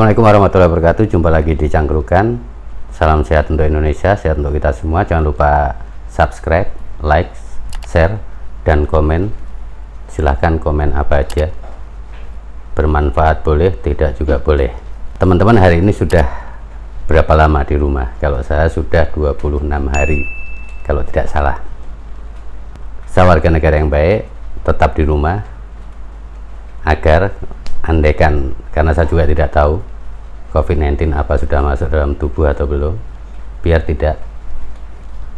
Assalamualaikum warahmatullahi wabarakatuh. Jumpa lagi di Cangkrukan. Salam sehat untuk Indonesia Sehat untuk kita semua. Jangan lupa subscribe, like, share, dan komen. Silahkan komen apa aja. Bermanfaat boleh, tidak juga boleh. Teman-teman hari ini sudah Berapa lama di rumah? Kalau saya sudah 26 hari. Kalau tidak salah. Saya warga negara yang baik Tetap di rumah Agar andaikan karena saya juga tidak tahu COVID-19 apa sudah masuk dalam tubuh atau belum biar tidak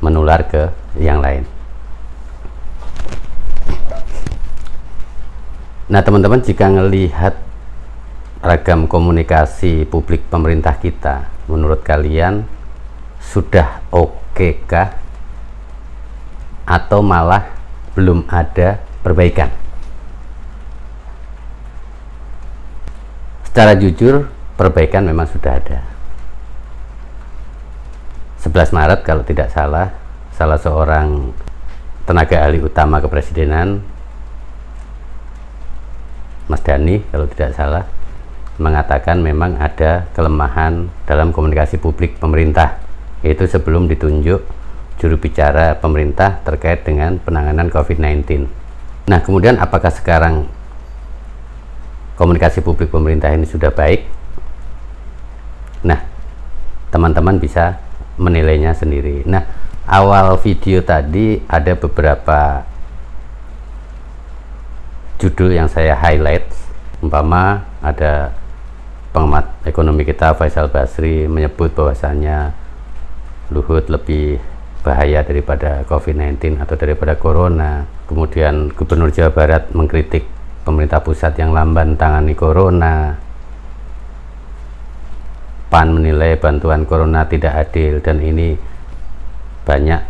menular ke yang lain. Nah teman-teman jika melihat ragam komunikasi publik pemerintah kita menurut kalian sudah oke kah atau malah belum ada perbaikan? Secara jujur perbaikan memang sudah ada. 11 Maret kalau tidak salah salah seorang tenaga ahli utama kepresidenan Mas Dani kalau tidak salah mengatakan memang ada kelemahan dalam komunikasi publik pemerintah yaitu sebelum ditunjuk juru bicara pemerintah terkait dengan penanganan COVID-19 nah kemudian apakah sekarang komunikasi publik pemerintah ini sudah baik nah teman-teman bisa menilainya sendiri. Nah awal video tadi ada beberapa judul yang saya highlight. Umpama ada pengamat ekonomi kita Faisal Basri menyebut bahwasannya Luhut lebih bahaya daripada COVID-19 atau daripada Corona. Kemudian Gubernur Jawa Barat mengkritik pemerintah pusat yang lamban tangani corona PAN menilai bantuan corona tidak adil dan ini banyak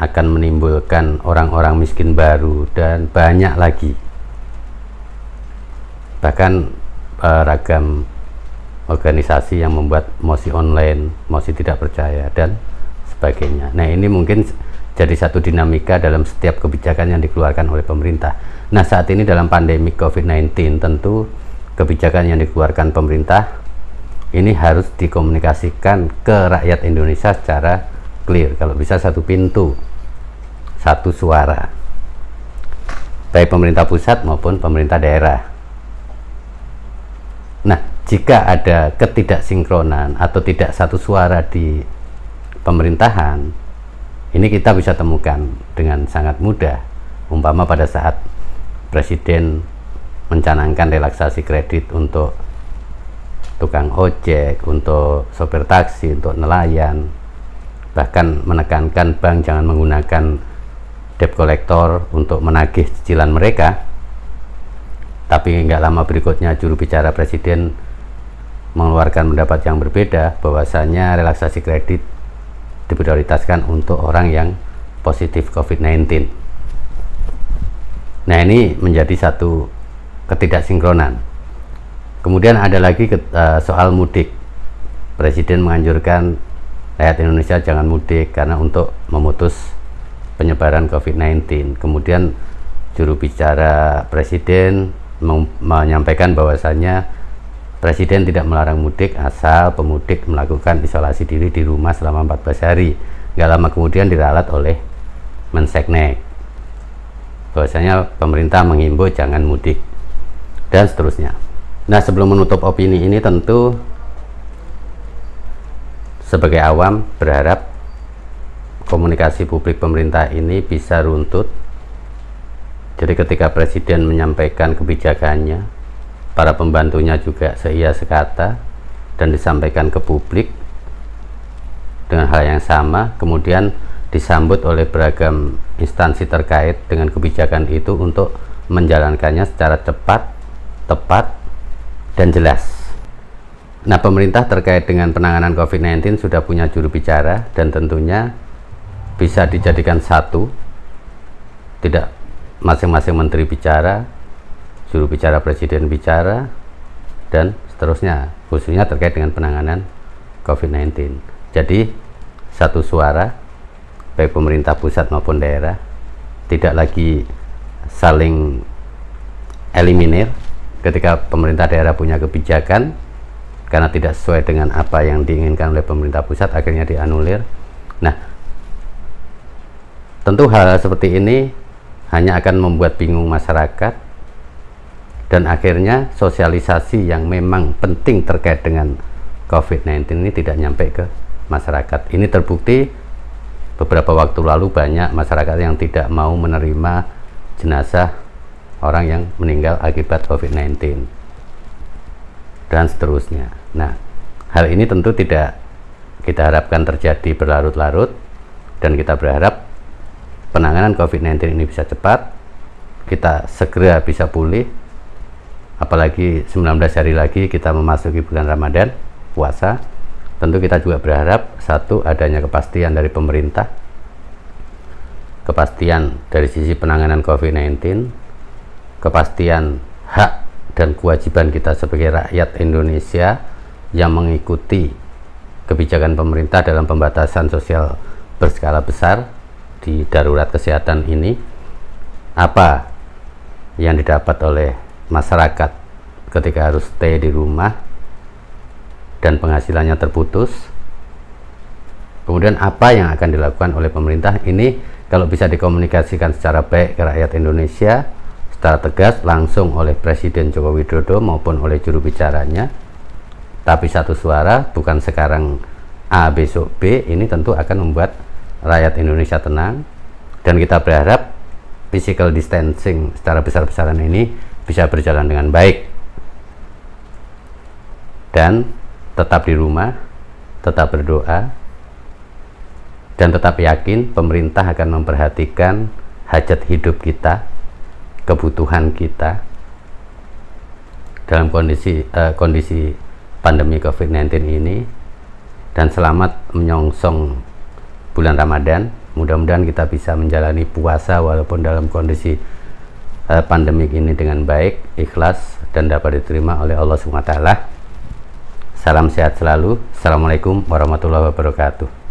akan menimbulkan orang-orang miskin baru dan banyak lagi bahkan eh, ragam organisasi yang membuat mosi online, mosi tidak percaya dan sebagainya. Nah ini mungkin jadi satu dinamika dalam setiap kebijakan yang dikeluarkan oleh pemerintah. Nah, saat ini dalam pandemi COVID-19 tentu kebijakan yang dikeluarkan pemerintah ini harus dikomunikasikan ke rakyat Indonesia secara clear. Kalau bisa satu pintu, satu suara. Baik pemerintah pusat maupun pemerintah daerah. Nah, jika ada ketidaksinkronan atau tidak satu suara di pemerintahan, ini kita bisa temukan dengan sangat mudah umpama pada saat presiden mencanangkan relaksasi kredit untuk tukang ojek, untuk sopir taksi, untuk nelayan bahkan menekankan bank jangan menggunakan debt collector untuk menagih cicilan mereka. Tapi nggak lama berikutnya juru bicara presiden mengeluarkan pendapat yang berbeda bahwasanya relaksasi kredit diprioritaskan untuk orang yang positif COVID-19 nah ini menjadi satu ketidaksinkronan kemudian ada lagi uh, soal mudik Presiden menganjurkan rakyat Indonesia jangan mudik karena untuk memutus penyebaran COVID-19 kemudian juru bicara Presiden menyampaikan bahwasanya Presiden tidak melarang mudik asal pemudik melakukan isolasi diri di rumah selama 14 hari. Gak lama kemudian diralat oleh Menseknek. Bahwasanya pemerintah menghimbau jangan mudik dan seterusnya. Nah, sebelum menutup opini ini tentu sebagai awam berharap komunikasi publik pemerintah ini bisa runtut. Jadi ketika presiden menyampaikan kebijakannya, para pembantunya juga seia sekata dan disampaikan ke publik dengan hal yang sama kemudian disambut oleh beragam instansi terkait dengan kebijakan itu untuk menjalankannya secara cepat, tepat, dan jelas. Nah, pemerintah terkait dengan penanganan COVID-19 sudah punya juru bicara dan tentunya bisa dijadikan satu, tidak masing-masing menteri bicara, juru bicara presiden bicara dan seterusnya khususnya terkait dengan penanganan COVID-19 jadi satu suara baik pemerintah pusat maupun daerah tidak lagi saling eliminir ketika pemerintah daerah punya kebijakan karena tidak sesuai dengan apa yang diinginkan oleh pemerintah pusat akhirnya dianulir. Nah tentu hal, hal seperti ini hanya akan membuat bingung masyarakat dan akhirnya sosialisasi yang memang penting terkait dengan COVID-19 ini tidak nyampe ke masyarakat. Ini terbukti beberapa waktu lalu banyak masyarakat yang tidak mau menerima jenazah orang yang meninggal akibat COVID-19 dan seterusnya. Nah, hal ini tentu tidak kita harapkan terjadi berlarut-larut dan kita berharap penanganan COVID-19 ini bisa cepat, kita segera bisa pulih, apalagi 19 hari lagi kita memasuki bulan Ramadan, puasa, tentu kita juga berharap satu adanya kepastian dari pemerintah, kepastian dari sisi penanganan COVID-19, kepastian hak dan kewajiban kita sebagai rakyat Indonesia yang mengikuti kebijakan pemerintah dalam pembatasan sosial berskala besar di darurat kesehatan ini apa yang didapat oleh masyarakat ketika harus stay di rumah dan penghasilannya terputus? Kemudian apa yang akan dilakukan oleh pemerintah? Ini kalau bisa dikomunikasikan secara baik ke rakyat Indonesia secara tegas langsung oleh Presiden Joko Widodo maupun oleh juru bicaranya. Tapi satu suara bukan sekarang A besok B ini tentu akan membuat rakyat Indonesia tenang. Dan kita berharap physical distancing secara besar-besaran ini bisa berjalan dengan baik. Dan tetap di rumah tetap berdoa dan tetap yakin pemerintah akan memperhatikan hajat hidup kita kebutuhan kita dalam kondisi uh, kondisi pandemi COVID-19 ini dan selamat menyongsong bulan Ramadan. Mudah-mudahan kita bisa menjalani puasa walaupun dalam kondisi uh, pandemik ini dengan baik, ikhlas dan dapat diterima oleh Allah SWT. Salam sehat selalu. Assalamualaikum warahmatullahi wabarakatuh.